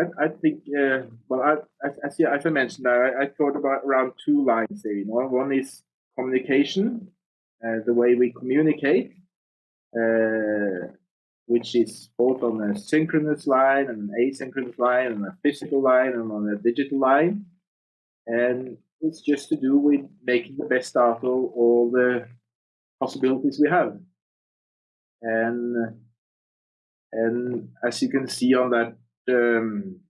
I, I think, uh, well, I, as, as, I mentioned, I, I thought about around two lines there. You know, one is communication, uh, the way we communicate, uh, which is both on a synchronous line and an asynchronous line and a physical line and on a digital line. And it's just to do with making the best out of all the possibilities we have. And and as you can see on that um,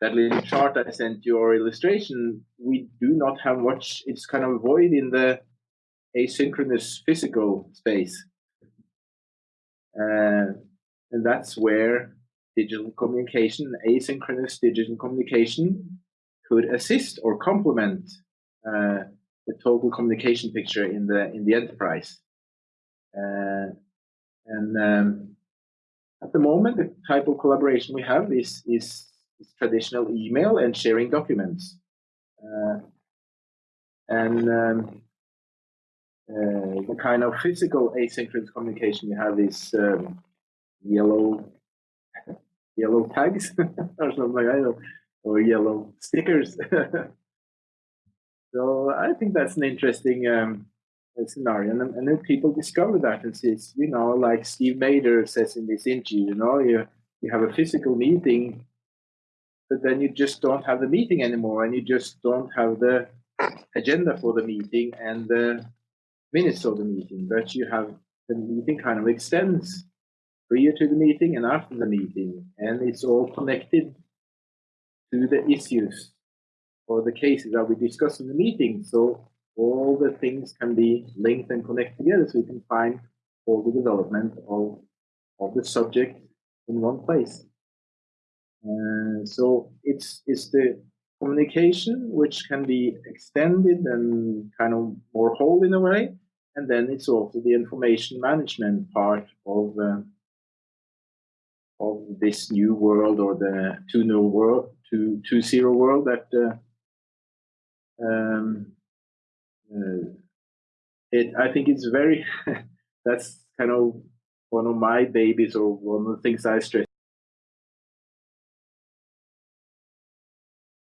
that little chart I sent you or illustration, we do not have much. It's kind of void in the asynchronous physical space, uh, and that's where digital communication, asynchronous digital communication, could assist or complement uh, the total communication picture in the in the enterprise. Uh, and um, at the moment, the type of collaboration we have is, is, is traditional email and sharing documents. Uh, and um, uh, the kind of physical asynchronous communication we have is um, yellow yellow tags or something like that, or yellow stickers. so I think that's an interesting um, scenario. And, and then people discover that and says, you know, like Steve Bader says in this interview, you know, you, you have a physical meeting, but then you just don't have the meeting anymore and you just don't have the agenda for the meeting and the minutes of the meeting, but you have the meeting kind of extends prior to the meeting and after the meeting, and it's all connected to the issues or the cases that we discuss in the meeting. So all the things can be linked and connected together so you can find all the development of, of the subject in one place. Uh, so it's, it's the communication which can be extended and kind of more whole in a way. And then it's also the information management part of, uh, of this new world or the 2.0 world, 2.0 world that uh, uh, it I think it's very that's kind of one of my babies or one of the things I stress